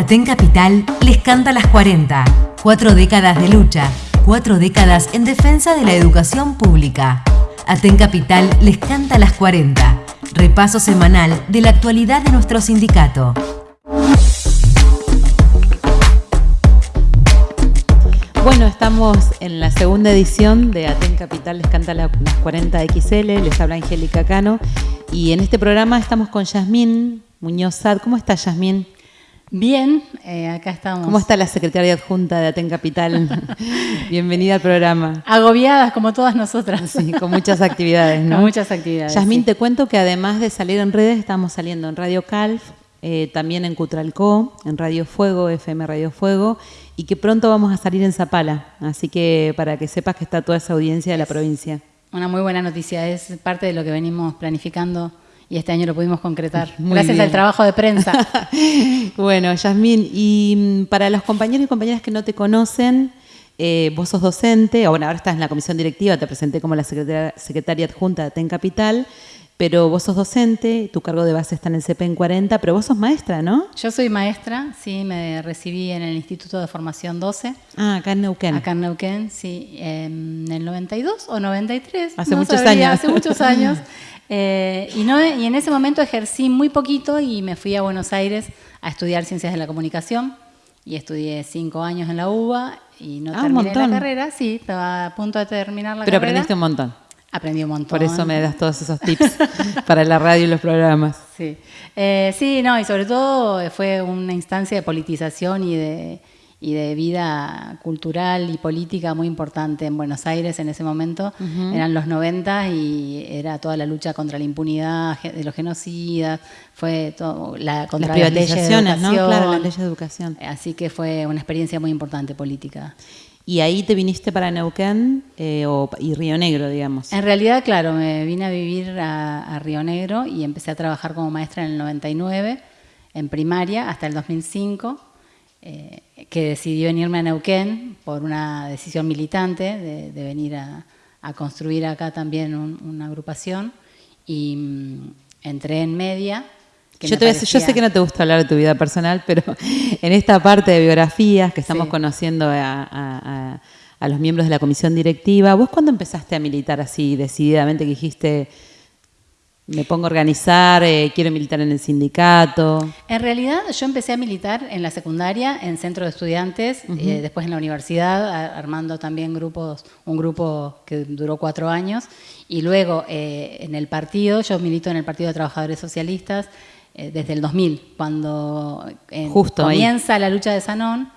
Aten Capital les canta las 40. Cuatro décadas de lucha, cuatro décadas en defensa de la educación pública. Aten Capital les canta las 40. Repaso semanal de la actualidad de nuestro sindicato. Bueno, estamos en la segunda edición de Aten Capital les canta las 40 XL, les habla Angélica Cano y en este programa estamos con Yasmín Muñoz Sad. ¿Cómo está Yasmín? Bien, eh, acá estamos. ¿Cómo está la secretaria adjunta de Aten Capital? Bienvenida al programa. Agobiadas como todas nosotras. Sí, con muchas actividades, ¿no? Con muchas actividades. Yasmín, sí. te cuento que además de salir en redes, estamos saliendo en Radio Calf, eh, también en Cutralcó, en Radio Fuego, FM Radio Fuego, y que pronto vamos a salir en Zapala. Así que para que sepas que está toda esa audiencia de la provincia. Una muy buena noticia, es parte de lo que venimos planificando y este año lo pudimos concretar. Muy Gracias bien. al trabajo de prensa. bueno, Yasmín, y mm, para los compañeros y compañeras que no te conocen, eh, vos sos docente, o bueno, ahora estás en la comisión directiva, te presenté como la secretaria, secretaria adjunta de TEN Capital, pero vos sos docente, tu cargo de base está en el CPN 40, pero vos sos maestra, ¿no? Yo soy maestra, sí, me recibí en el Instituto de Formación 12, Ah, acá en Neuquén. acá en Neuquén, sí, en el 92 o 93. Hace no muchos sabría, años. Hace muchos años. Eh, y, no, y en ese momento ejercí muy poquito y me fui a Buenos Aires a estudiar Ciencias de la Comunicación y estudié cinco años en la UBA y no Ah, terminé la carrera, sí, estaba a punto de terminar la pero carrera. aprendiste un montón. Aprendí un montón. Por eso me das todos esos tips para la radio y los programas. Sí. Eh, sí, no, y sobre todo fue una instancia de politización y de, y de vida cultural y política muy importante en Buenos Aires en ese momento. Eran los 90 y era toda la lucha contra la impunidad de los genocidas, fue todo, la, contra Las las leyes de privatizaciones, ¿no? educación. Claro, las leyes de educación. Así que fue una experiencia muy importante política. Y ahí te viniste para Neuquén eh, o- y Río Negro, digamos. En realidad, claro, me vine a vivir a, a Río Negro y empecé a trabajar como maestra en el 99, en primaria, hasta el 2005, eh, que decidí venirme a Neuquén por una decisión militante de, de venir a, a construir acá también un- una agrupación y mm, entré en media. que Yo, me te voy a decir- yo sé parecía- que no te gusta hablar de tu vida personal, pero en esta parte de biografías que estamos Sí. conociendo a, a- a- a los miembros de la comisión directiva, ¿vos cuándo empezaste a militar así decididamente que dijiste, me pongo a organizar, eh, quiero militar en el sindicato? En realidad yo empecé a militar en la secundaria, en centro de estudiantes, eh, después en la universidad, a- armando también grupos, un grupo que duró cuatro años, y luego eh, en el partido, yo milito en el Partido de Trabajadores Socialistas eh, desde el 2000, cuando ahí. comienza la lucha de Sanón.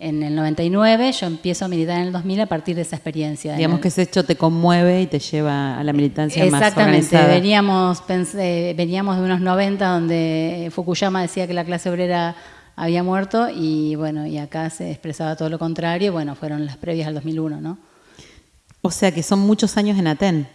En el 99 yo empiezo a militar en el 2000 a partir de esa experiencia. En Digamos el- que ese hecho te conmueve y te lleva a la militancia más Exactamente, organizada. veníamos, pensé- veníamos de unos 90 donde Fukuyama decía que la clase obrera había muerto y bueno, y acá se expresaba todo lo contrario, bueno, fueron las previas al 2001, ¿no? O sea que son muchos años en Aten.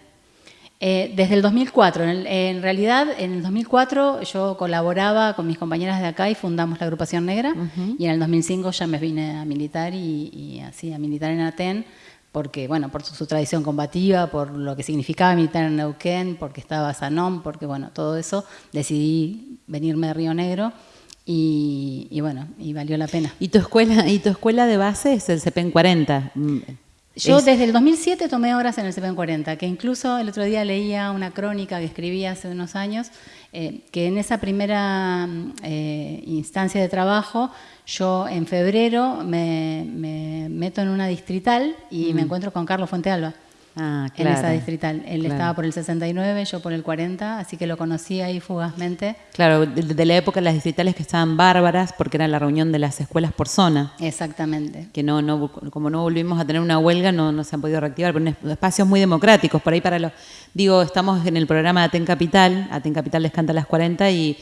Eh, desde el 2004, en, el- en realidad en el 2004 yo colaboraba con mis compañeras de acá y fundamos la agrupación negra y en el 2005 ya me vine a militar y, y así a militar en Aten porque bueno, por su, su tradición combativa, por lo que significaba militar en Neuquén, porque estaba Sanón, porque bueno, todo eso, decidí venirme de Río Negro y, y bueno, y valió la pena. ¿Y tu escuela, y tu escuela de base es el CPN 40? Mm, Yo es- desde el 2007 tomé horas en el CPN 40, que incluso el otro día leía una crónica que escribí hace unos años, eh, que en esa primera mm, eh, instancia de trabajo, yo en febrero me, me meto en una distrital y me encuentro con Carlos Fuentealba. Ah, En claro. esa distrital. Él claro. estaba por el 69, yo por el 40, así que lo conocí ahí fugazmente. Claro, de, de la época de las distritales que estaban bárbaras porque era la reunión de las escuelas por zona. Exactamente. Que no, no, como no volvimos a tener una huelga, no, no se han podido reactivar, pero en espacios muy democráticos. Por ahí para los. Digo, estamos en el programa de Aten Capital, Aten Capital les canta a las 40 y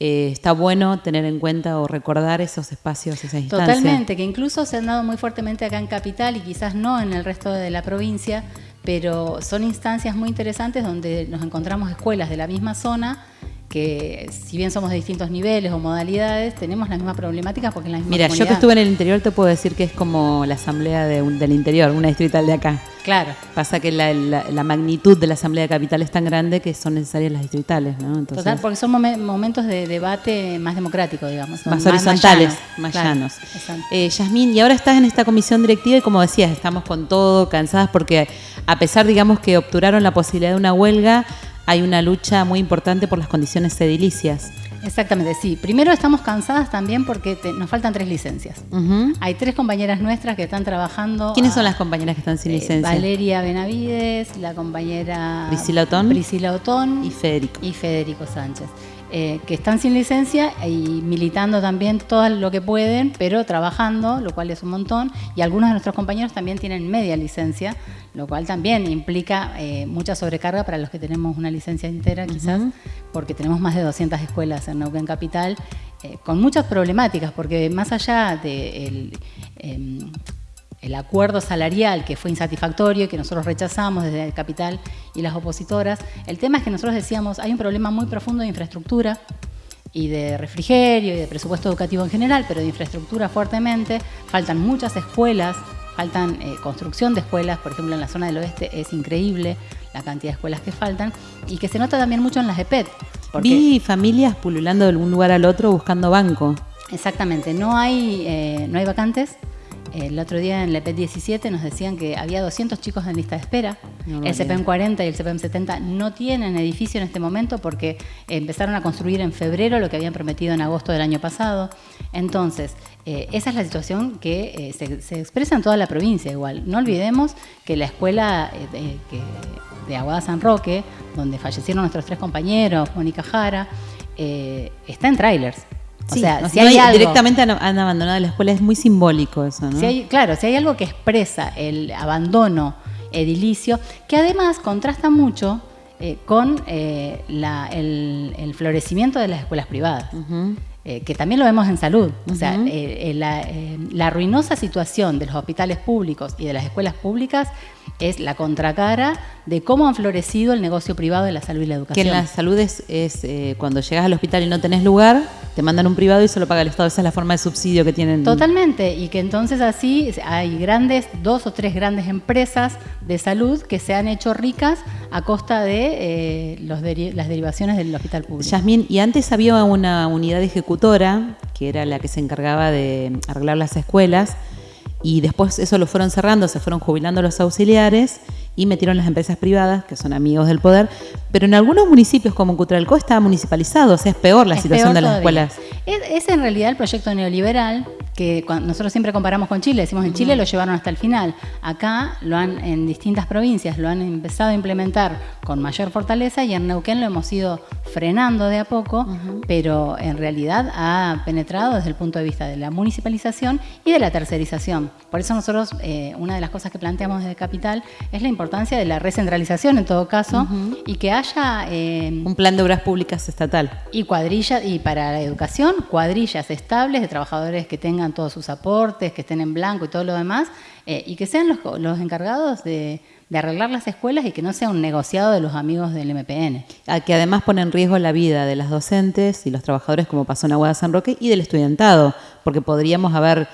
eh, está bueno tener en cuenta o recordar esos espacios, esas instancias. Totalmente, que incluso se han dado muy fuertemente acá en Capital y quizás no en el resto de la provincia, pero son instancias muy interesantes donde nos encontramos escuelas de la misma zona que si bien somos de distintos niveles o modalidades, tenemos las mismas problemáticas porque es la misma Mira, yo que estuve en el interior te puedo decir que es como la asamblea del interior, una distrital de acá. Claro. Pasa que la, magnitud de la asamblea de capital es tan grande que son necesarias las distritales, ¿no? Total, porque son momentos de debate más democrático, digamos. Más, horizontales, más llanos. Eh, Yasmín, y ahora estás en esta comisión directiva y como decías, estamos con todo, cansadas porque a pesar, digamos, que obturaron la posibilidad de una huelga, hay una lucha muy importante por las condiciones edilicias. Exactamente, sí. Primero estamos cansadas también porque nos faltan tres licencias. Hay tres compañeras nuestras que están trabajando. ¿Quiénes son las compañeras que están sin eh, licencia? Valeria Benavides, la compañera Priscila Otón, Priscila Otón y Federico. Y Federico Sánchez. Eh, que están sin licencia y militando también todo lo que pueden, pero trabajando, lo cual es un montón. Y algunos de nuestros compañeros también tienen media licencia, lo cual también implica eh, mucha sobrecarga para los que tenemos una licencia entera, quizás, porque tenemos más de 200 escuelas en Neuquén Capital, eh, con muchas problemáticas, porque más allá de em, el acuerdo salarial que fue insatisfactorio y que nosotros rechazamos desde el capital y las opositoras. El tema es que nosotros decíamos, hay un problema muy profundo de infraestructura y de refrigerio y de presupuesto educativo en general, pero de infraestructura fuertemente. Faltan muchas escuelas, faltan eh, construcción de escuelas, por ejemplo en la zona del oeste es increíble la cantidad de escuelas que faltan y que se nota también mucho en las EPET. Vi familias pululando de un lugar al otro buscando banco. Exactamente, no hay, eh, no hay vacantes el otro día en la EPET 17 nos decían que había 200 chicos en lista de espera. el CPM 40 y el CPM 70 no tienen edificio en este momento porque empezaron a construir en febrero lo que habían prometido en agosto del año pasado. Entonces, eh, esa es la situación que eh, se, expresa en toda la provincia igual. No olvidemos que la escuela eh, de, Aguada San Roque, donde fallecieron nuestros tres compañeros, Mónica Jara, está en trailers o sea, si hay directamente han, abandonado la escuela, es muy simbólico eso, ¿no? claro, si hay algo que expresa el abandono edilicio, que además contrasta mucho eh, con eh, el, florecimiento de las escuelas privadas. Eh, que también lo vemos en salud. O sea, la, la, ruinosa situación de los hospitales públicos y de las escuelas públicas es la contracara de cómo han florecido el negocio privado de la salud y la educación. Que en la salud es, eh, cuando llegas al hospital y no tenés lugar, te mandan un privado y solo paga el Estado. Esa es la forma de subsidio que tienen. Totalmente, y que entonces así hay grandes, dos o tres grandes empresas de salud que se han hecho ricas a costa de eh, los las derivaciones del hospital público. Yasmín, y antes había una unidad que era la que se encargaba de arreglar las escuelas, y después eso lo fueron cerrando, se fueron jubilando los auxiliares y metieron las empresas privadas, que son amigos del poder, pero en algunos municipios como Cutralcó está municipalizado, o sea, es peor la situación de las escuelas. Es, en realidad el proyecto neoliberal que nosotros siempre comparamos con Chile, decimos en Chile lo llevaron hasta el final, acá lo han en distintas provincias lo han empezado a implementar con mayor fortaleza y en Neuquén lo hemos ido frenando de a poco, pero en realidad ha penetrado desde el punto de vista de la municipalización y de la tercerización. Por eso nosotros, eh, una de las cosas que planteamos desde Capital es la importancia de la recentralización en todo caso y que haya... Eh, Un plan de obras públicas estatal. Y cuadrillas, y para la educación, cuadrillas estables de trabajadores que tengan todos sus aportes, que estén en blanco y todo lo demás, eh, y que sean los, los encargados de, de, arreglar las escuelas y que no sea un negociado de los amigos del MPN. que además pone en riesgo la vida de las docentes y los trabajadores, como pasó en Aguada San Roque, y del estudiantado, porque podríamos haber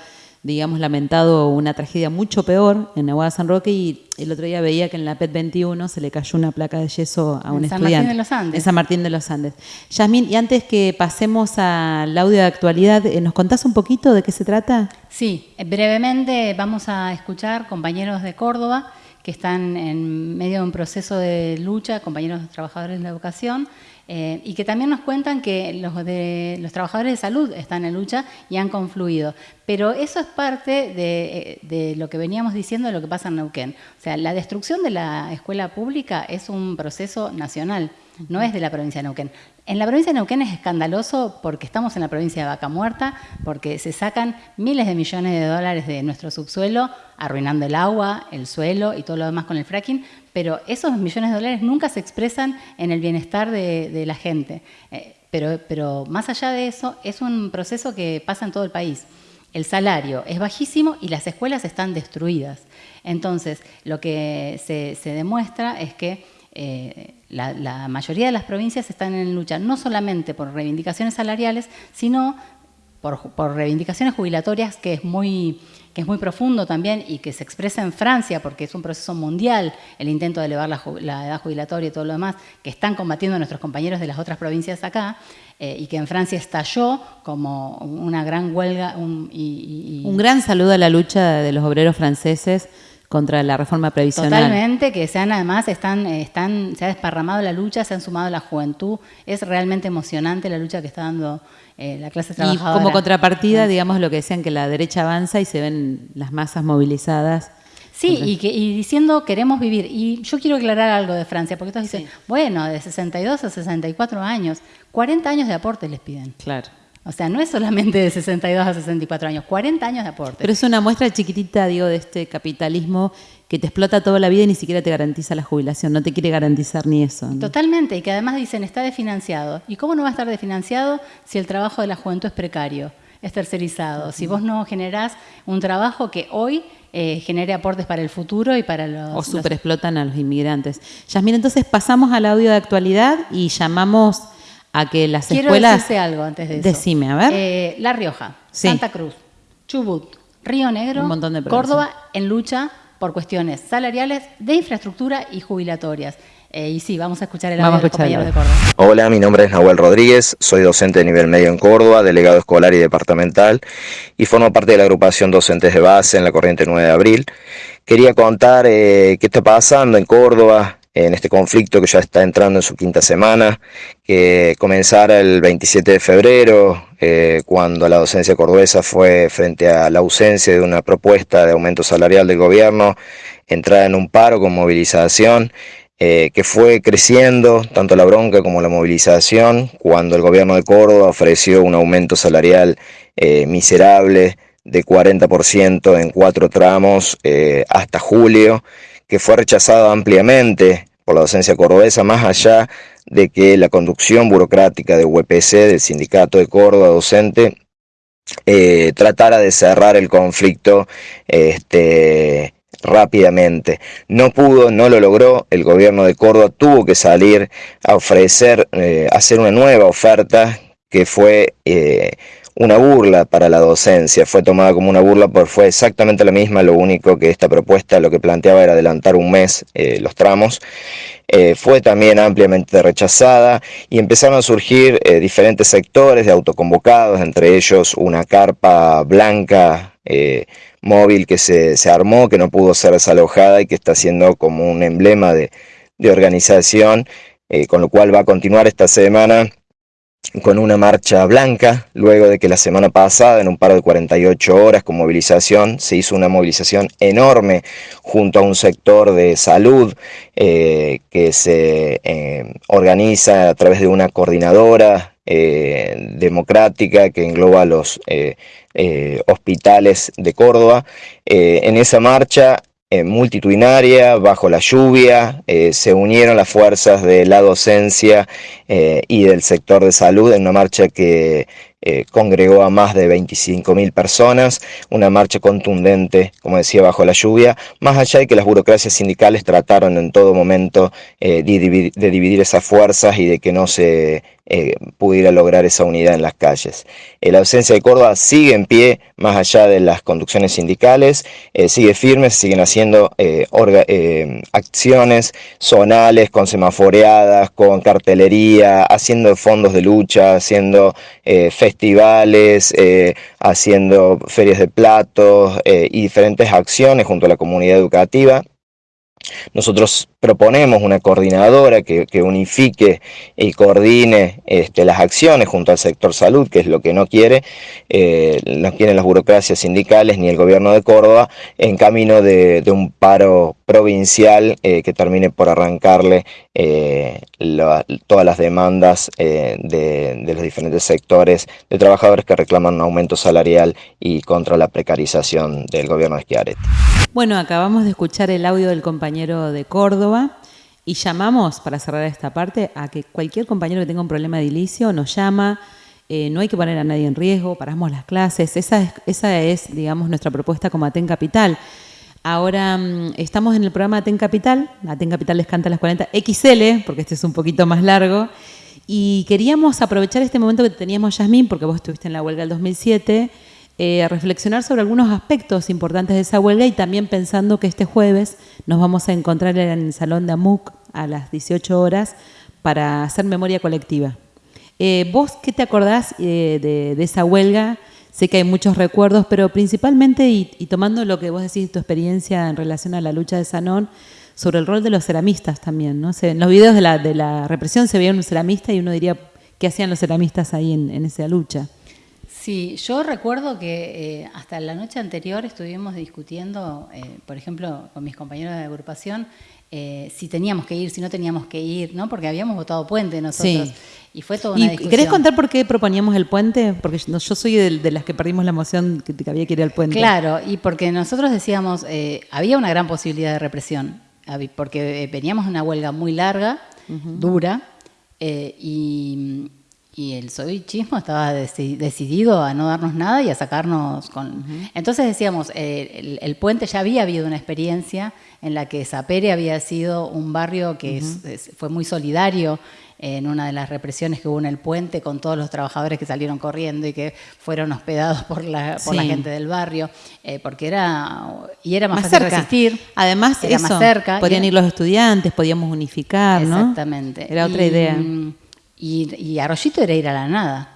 digamos, lamentado una tragedia mucho peor en Aguada San Roque y el otro día veía que en la PET 21 se le cayó una placa de yeso a un en San Martín de los Andes. En San Martín de los Andes. Yasmín, y antes que pasemos al audio de actualidad, eh, ¿nos contás un poquito de qué se trata? Sí, brevemente vamos a escuchar compañeros de Córdoba que están en medio de un proceso de lucha, compañeros trabajadores de la educación, eh, y que también nos cuentan que los, de, los trabajadores de salud están en lucha y han confluido. Pero eso es parte de, de, lo que veníamos diciendo de lo que pasa en Neuquén. O sea, la destrucción de la escuela pública es un proceso nacional, no es de la provincia de Neuquén. En la provincia de Neuquén es escandaloso porque estamos en la provincia de Vaca Muerta, porque se sacan miles de millones de dólares de nuestro subsuelo, arruinando el agua, el suelo y todo lo demás con el fracking, pero esos millones de dólares nunca se expresan en el bienestar de, la gente. Eh, pero, pero más allá de eso, es un proceso que pasa en todo el país. El salario es bajísimo y las escuelas están destruidas. Entonces, lo que se, demuestra es que eh, la, mayoría de las provincias están en lucha no solamente por reivindicaciones salariales, sino por, por reivindicaciones jubilatorias, que es muy que es muy profundo también y que se expresa en Francia, porque es un proceso mundial, el intento de elevar la, edad jubilatoria y todo lo demás, que están combatiendo nuestros compañeros de las otras provincias acá, eh, y que en Francia estalló como una gran huelga. Un, un gran saludo a la lucha de los obreros franceses contra la reforma previsional. Totalmente, que sean además, están, están, se ha desparramado la lucha, se han sumado la juventud, es realmente emocionante la lucha que está dando eh, la clase trabajadora. Y como contrapartida, digamos lo que decían, que la derecha avanza y se ven las masas movilizadas. Sí, y, que, y diciendo queremos vivir. Y yo quiero aclarar algo de Francia, porque todos dicen, bueno, de 62 a 64 años, 40 años de aporte les piden. Claro. O sea, no es solamente de 62 a 64 años, 40 años de aporte. Pero es una muestra chiquitita, digo, de este capitalismo que te explota toda la vida y ni siquiera te garantiza la jubilación, no te quiere garantizar ni eso. Totalmente, y que además dicen está desfinanciado. ¿Y cómo no va a estar desfinanciado si el trabajo de la juventud es precario, es tercerizado? Si vos no generás un trabajo que hoy eh, genere aportes para el futuro y para los... O superexplotan a los inmigrantes. Yasmín, entonces pasamos al audio de actualidad y llamamos a que las Quiero escuelas... decirte algo antes de eso. Decime, a ver. Eh, la Rioja, Santa Cruz, Chubut, Río Negro, Córdoba en lucha por cuestiones salariales, de infraestructura y jubilatorias. Eh, y sí, vamos a escuchar el audio de los compañeros de Córdoba. Hola, mi nombre es Nahuel Rodríguez, soy docente de nivel medio en Córdoba, delegado escolar y departamental, y formo parte de la agrupación Docentes de Base en la corriente 9 de abril. Quería contar eh, qué está pasando en Córdoba, en este conflicto que ya está entrando en su quinta semana, que comenzara el 27 de febrero, eh, cuando la docencia cordobesa fue frente a la ausencia de una propuesta de aumento salarial del gobierno, entrada en un paro con movilización, eh, que fue creciendo tanto la bronca como la movilización, cuando el gobierno de Córdoba ofreció un aumento salarial eh, miserable de 40% en cuatro tramos hasta julio, que fue rechazado ampliamente por la docencia cordobesa, más allá de que la conducción burocrática de UPC, del Sindicato de Córdoba Docente, eh, tratara de cerrar el conflicto este, rápidamente. No pudo, no lo logró, el gobierno de Córdoba tuvo que salir a ofrecer, eh, hacer una nueva oferta que fue eh, una burla para la docencia, fue tomada como una burla porque fue exactamente la misma, lo único que esta propuesta lo que planteaba era adelantar un mes eh, los tramos, eh, fue también ampliamente rechazada y empezaron a surgir eh, diferentes sectores de autoconvocados, entre ellos una carpa blanca móvil que se, se, armó, que no pudo ser desalojada y que está siendo como un emblema de, de organización, con lo cual va a continuar esta semana con una marcha blanca, luego de que la semana pasada, en un paro de 48 horas con movilización, se hizo una movilización enorme junto a un sector de salud eh, que se eh, organiza a través de una coordinadora eh, democrática que engloba los hospitales de Córdoba. en esa marcha multitudinaria, bajo la lluvia, eh, se unieron las fuerzas de la docencia eh, y del sector de salud en una marcha que congregó a más de 25.000 personas, una marcha contundente, como decía, bajo la lluvia, más allá de que las burocracias sindicales trataron en todo momento de dividir esas fuerzas y de que no se eh, pudiera lograr esa unidad en las calles. Eh, la ausencia de Córdoba sigue en pie, más allá de las conducciones sindicales, eh, sigue firme, se siguen haciendo acciones zonales, con semaforeadas, con cartelería, haciendo fondos de lucha, haciendo festivales, haciendo ferias de platos y diferentes acciones junto a la comunidad educativa. Nosotros proponemos una coordinadora que, unifique y coordine este, las acciones junto al sector salud, que es lo que no quiere, eh, no quieren las burocracias sindicales ni el gobierno de Córdoba, en camino de, un paro provincial eh, que termine por arrancarle eh, todas las demandas de, los diferentes sectores de trabajadores que reclaman un aumento salarial y contra la precarización del gobierno de Schiaretti. Bueno, acabamos de escuchar el audio del compañero de Córdoba, y llamamos, para cerrar esta parte, a que cualquier compañero que tenga un problema de ilicio nos llama, eh, no hay que poner a nadie en riesgo, paramos las clases, esa es, esa es digamos, nuestra propuesta como Aten Capital. Ahora mm, estamos en el programa Aten Capital, Aten Capital les canta las 40 XL, porque este es un poquito más largo, y queríamos aprovechar este momento que teníamos Yasmín, porque vos estuviste en la huelga del 2007, eh, reflexionar sobre algunos aspectos importantes de esa huelga y también pensando que este jueves nos vamos a encontrar en el Salón de AMUC a las 18 horas para hacer memoria colectiva. Eh, ¿Vos qué te acordás eh, de, esa huelga? Sé que hay muchos recuerdos, pero principalmente, y, tomando lo que vos decís, tu experiencia en relación a la lucha de Sanón, sobre el rol de los ceramistas también. ¿no? en los videos de la, de la, represión se veía un ceramista y uno diría, ¿qué hacían los ceramistas ahí en, esa lucha? Sí, yo recuerdo que eh, hasta la noche anterior estuvimos discutiendo, eh, por ejemplo, con mis compañeros de agrupación, eh, si teníamos que ir, si no teníamos que ir, ¿no? Porque habíamos votado puente nosotros. Y fue toda una discusión. ¿Querés contar por qué proponíamos el puente? Porque yo, soy de, las que perdimos la moción que, había que ir al puente. Claro, y porque nosotros decíamos, eh, había una gran posibilidad de represión, porque eh, veníamos de una huelga muy larga, dura, y y el soichismo estaba decidido a no darnos nada y a sacarnos con... Entonces decíamos, eh, el, puente ya había habido una experiencia en la que Zapere había sido un barrio que fue muy solidario en una de las represiones que hubo en el puente con todos los trabajadores que salieron corriendo y que fueron hospedados por la, por la gente del barrio, eh, porque era y era más, fácil resistir. Además, era más cerca. Podían ir los estudiantes, podíamos unificar, ¿no? Exactamente. Era otra idea. Y, y Arroyito era ir a la nada.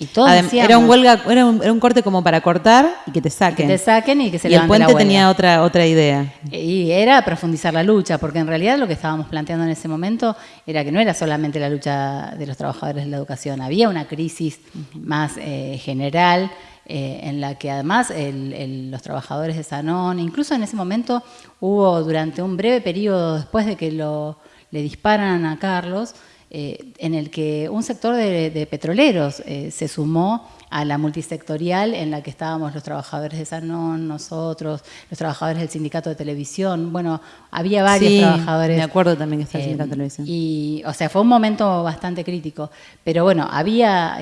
Y todo era un huelga, era un, era un, corte como para cortar y que te saquen. Que te saquen y que se Y el puente tenía otra, otra idea. Y era profundizar la lucha, porque en realidad lo que estábamos planteando en ese momento era que no era solamente la lucha de los trabajadores de la educación, había una crisis más eh, general eh, en la que además los trabajadores de Sanón, incluso en ese momento hubo durante un breve periodo después de que lo, le disparan a Carlos, eh, en el que un sector de, petroleros eh, se sumó a la multisectorial en la que estábamos los trabajadores de Sanón, nosotros, los trabajadores del sindicato de televisión. Bueno, había varios trabajadores. Me acuerdo también que está el sindicato de televisión. Y, o sea, fue un momento bastante crítico. Pero bueno, había,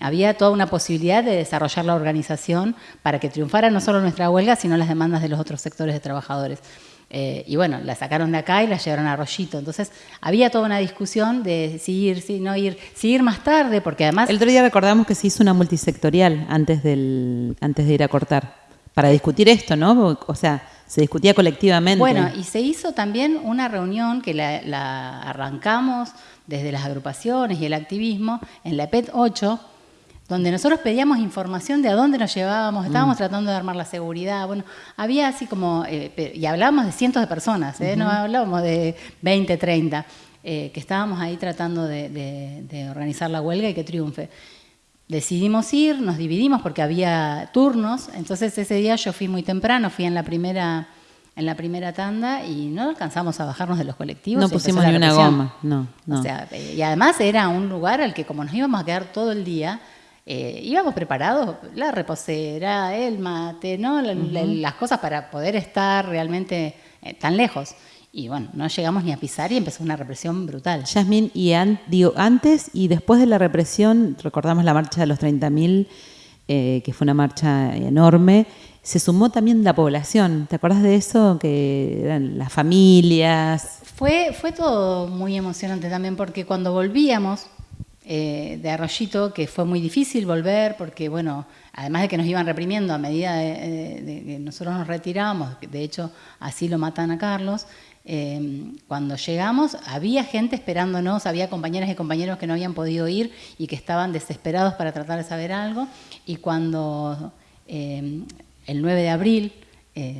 había toda una posibilidad de desarrollar la organización para que triunfara no solo nuestra huelga, sino las demandas de los otros sectores de trabajadores. Eh, y bueno, la sacaron de acá y la llevaron a Rollito. Entonces, había toda una discusión de si ir, si no ir, si ir más tarde, porque además... El otro día recordamos que se hizo una multisectorial antes, del, antes de ir a cortar, para discutir esto, ¿no? O sea, se discutía colectivamente. Bueno, y se hizo también una reunión que la, la arrancamos desde las agrupaciones y el activismo en la PET 8, donde nosotros pedíamos información de a dónde nos llevábamos, estábamos mm. tratando de armar la seguridad, bueno, había así como, eh, y hablábamos de cientos de personas, ¿eh? no hablábamos de 20, 30, eh, que estábamos ahí tratando de, organizar la huelga y que triunfe. Decidimos ir, nos dividimos porque había turnos, entonces ese día yo fui muy temprano, fui en la primera en la primera tanda y no alcanzamos a bajarnos de los colectivos. No pusimos ni una goma, no, no. O sea, y además era un lugar al que como nos íbamos a quedar todo el día, eh, íbamos preparados, la reposera, el mate, ¿no? las cosas para poder estar realmente eh, tan lejos. Y bueno, no llegamos ni a pisar y empezó una represión brutal. Yasmín, y digo, antes y después de la represión, recordamos la marcha de los 30.000, eh, que fue una marcha enorme, se sumó también la población. ¿Te acuerdas de eso? Que eran las familias. Fue, fue todo muy emocionante también porque cuando volvíamos, eh, de Arroyito, que fue muy difícil volver porque, bueno, además de que nos iban reprimiendo a medida de, que nosotros nos retirábamos, de hecho así lo matan a Carlos, eh, cuando llegamos había gente esperándonos, había compañeras y compañeros que no habían podido ir y que estaban desesperados para tratar de saber algo, y cuando eh, el 9 de abril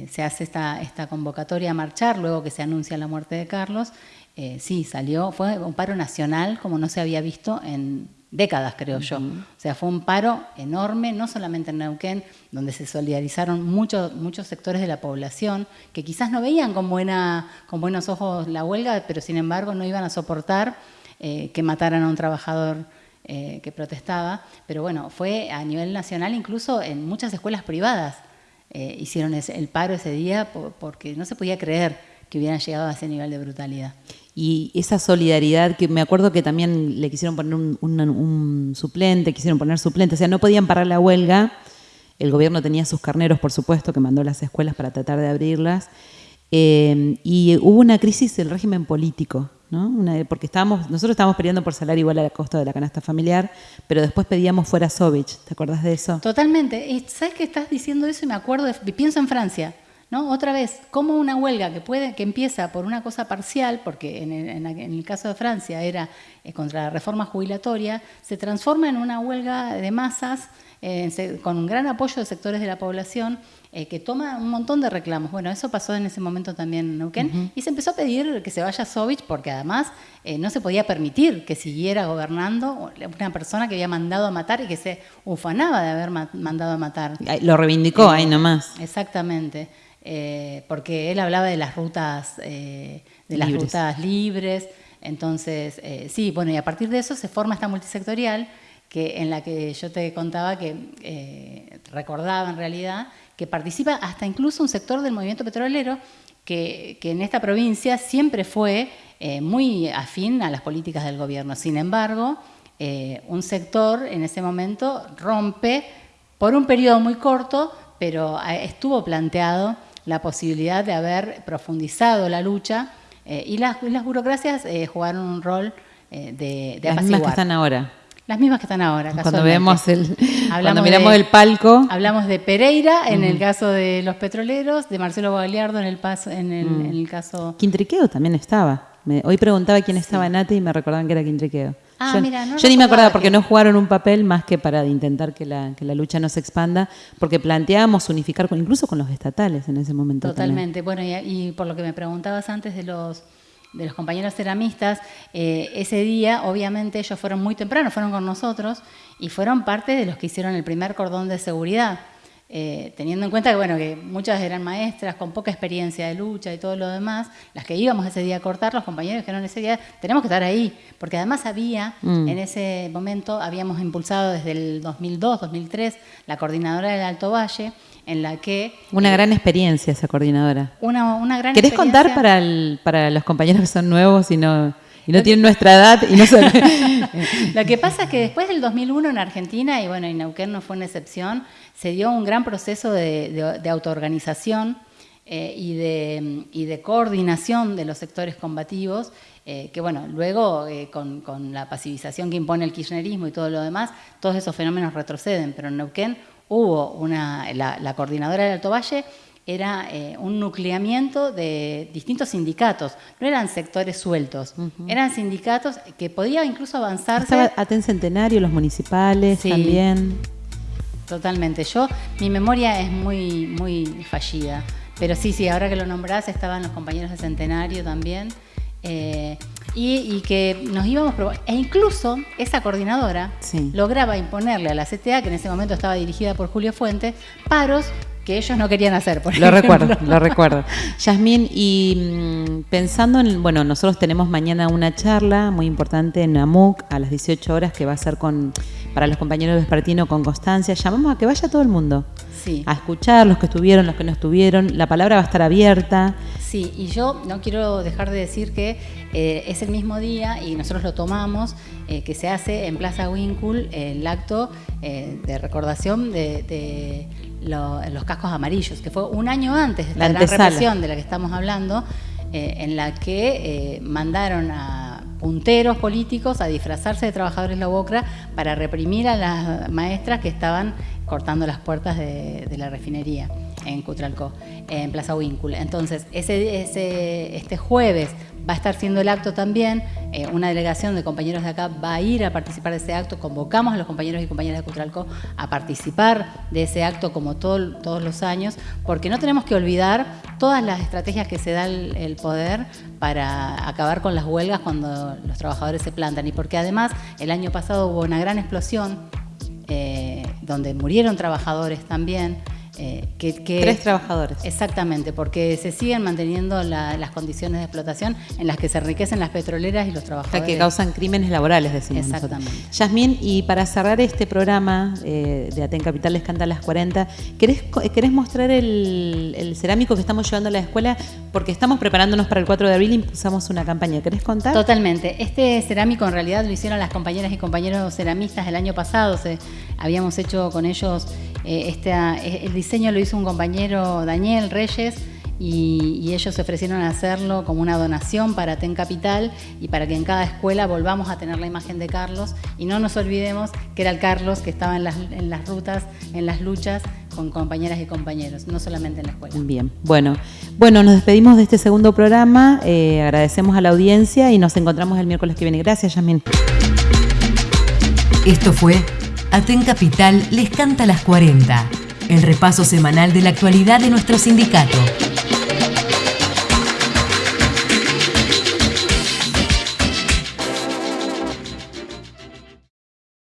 se hace esta, esta convocatoria a marchar, luego que se anuncia la muerte de Carlos, eh, sí, salió, fue un paro nacional como no se había visto en décadas, creo yo. O sea, fue un paro enorme, no solamente en Neuquén, donde se solidarizaron muchos, muchos sectores de la población que quizás no veían con, buena, con buenos ojos la huelga, pero sin embargo no iban a soportar eh, que mataran a un trabajador eh, que protestaba. Pero bueno, fue a nivel nacional, incluso en muchas escuelas privadas hicieron el paro ese día porque no se podía creer que hubieran llegado a ese nivel de brutalidad y esa solidaridad que me acuerdo que también le quisieron poner un, suplente, quisieron poner suplente, o sea, no podían parar la huelga el gobierno tenía sus carneros, por supuesto, que mandó las escuelas para tratar de abrirlas. Eh, y hubo una crisis del régimen político, ¿no? porque estábamos, nosotros estábamos peleando por salario igual a la costa de la canasta familiar, pero después pedíamos fuera Sovich. ¿Te acordás de eso? Totalmente. ¿Sabes que estás diciendo eso y me acuerdo, de, pienso en Francia. ¿No? Otra vez, como una huelga que puede, que empieza por una cosa parcial, porque en el, caso de Francia era eh, contra la reforma jubilatoria, se transforma en una huelga de masas eh, con un gran apoyo de sectores de la población eh, que toma un montón de reclamos. Bueno, eso pasó en ese momento también en Neuquén y se empezó a pedir que se vaya Sovich porque además no se podía permitir que siguiera gobernando una persona que había mandado a matar y que se ufanaba de haber mandado a matar. Lo reivindicó ahí nomás. Exactamente. Porque él hablaba de las rutas, de las libres. rutas libres. Entonces, sí, bueno, y a partir de eso se forma esta multisectorial que, en la que yo te contaba que eh, recordaba en realidad que participa hasta incluso un sector del movimiento petrolero que, en esta provincia siempre fue eh, muy afín a las políticas del gobierno. Sin embargo, eh, un sector en ese momento rompe por un periodo muy corto, pero estuvo planteado la posibilidad de haber profundizado la lucha y las, burocracias jugaron un rol de, de Las mismas que están ahora. Las mismas que están ahora. Cuando vemos el, cuando miramos el palco. Hablamos de Pereira en el caso de los petroleros, de Marcelo Bagliardo en el, paso, en el, mm. en el caso. Quintriqueo también estaba. hoy preguntaba quién estaba en ATE y me recordaban que era Quintriqueo. Ah, yo, mira, no yo ni me acordaba porque no jugaron un papel más que para intentar que la, que la lucha no se expanda, porque planteábamos unificar con, incluso con los estatales en ese momento. Totalmente. Bueno, y por lo que me preguntabas antes de los de los compañeros ceramistas, eh, ese día obviamente ellos fueron muy temprano, fueron con nosotros y fueron parte de los que hicieron el primer cordón de seguridad. Eh, teniendo en cuenta que, bueno, que muchas eran maestras con poca experiencia de lucha y todo lo demás, las que íbamos ese día a cortar, los compañeros que eran ese día, tenemos que estar ahí, porque además había, mm. en ese momento, habíamos impulsado desde el 2002, 2003, la coordinadora del Alto Valle, en la que... Una gran experiencia esa coordinadora. Una, una gran ¿Querés contar para, para los compañeros que son nuevos y no, y no tienen nuestra edad y no Lo que pasa es que después del 2001 en Argentina, y bueno, y Neuquén no fue una excepción, se dio un gran proceso de, de, autoorganización eh, y, de, y, de, coordinación de los sectores combativos, eh, que bueno, luego eh, con, con, la pacificación que impone el kirchnerismo y todo lo demás, todos esos fenómenos retroceden, pero en Neuquén hubo una, la, coordinadora del Alto Valle era eh, un nucleamiento de distintos sindicatos, no eran sectores sueltos, eran sindicatos que podía incluso avanzarse. Estaba Aten Centenario, los municipales también. Totalmente. Yo, mi memoria es muy, muy fallida. Pero sí, sí, ahora que lo nombrás, estaban los compañeros de Centenario también. Eh, y, que nos íbamos e incluso esa coordinadora lograba imponerle a la CTA, que en ese momento estaba dirigida por Julio Fuentes, paros que ellos no querían hacer. Por lo recuerdo, lo recuerdo. Yasmín, y mm, pensando en, bueno, nosotros tenemos mañana una charla muy importante en AMUC a las 18 horas que va a ser con para los compañeros de Vespertino con Constancia. Llamamos a que vaya todo el mundo. Sí. A escuchar, los que estuvieron, los que no estuvieron. La palabra va a estar abierta. Sí, y yo no quiero dejar de decir que eh, es el mismo día y nosotros lo tomamos, eh, que se hace en Plaza Winkul el acto eh, de recordación de, los cascos amarillos, que fue un año antes de la, gran represión de la que estamos hablando, en la que mandaron a punteros políticos a disfrazarse de trabajadores la UOCRA para reprimir a las maestras que estaban cortando las puertas de, la refinería en Cutralcó, en Plaza Winkul. Entonces, ese, ese, este jueves va a estar siendo el acto también, eh, una delegación de compañeros de acá va a ir a participar de ese acto, convocamos a los compañeros y compañeras de Cutralco a participar de ese acto como todos los años, porque no tenemos que olvidar todas las estrategias que se da el, poder para acabar con las huelgas cuando los trabajadores se plantan. Y porque además el año pasado hubo una gran explosión eh, donde murieron trabajadores también, eh, que, Tres trabajadores. Exactamente, porque se siguen manteniendo las condiciones de explotación en las que se enriquecen las petroleras y los trabajadores. que causan crímenes laborales, decimos Exactamente. Yasmín, y para cerrar este programa eh, de Aten Capital Escanda las 40, ¿querés, ¿querés mostrar el, cerámico que estamos llevando a la escuela? Porque estamos preparándonos para el 4 de abril y empezamos una campaña. ¿Querés contar? Totalmente. Este cerámico en realidad lo hicieron las compañeras y compañeros ceramistas el año pasado. Se, habíamos hecho con ellos este, el diseño lo hizo un compañero Daniel Reyes y, ellos se ofrecieron a hacerlo como una donación para TEN Capital y para que en cada escuela volvamos a tener la imagen de Carlos y no nos olvidemos que era el Carlos que estaba en las, en las rutas, en las luchas con compañeras y compañeros, no solamente en la escuela. Bien, bueno, bueno, nos despedimos de este segundo programa, eh, agradecemos a la audiencia y nos encontramos el miércoles que viene. Gracias, Yasmin. Esto fue Aten Capital les canta las 40, el repaso semanal de la actualidad de nuestro sindicato.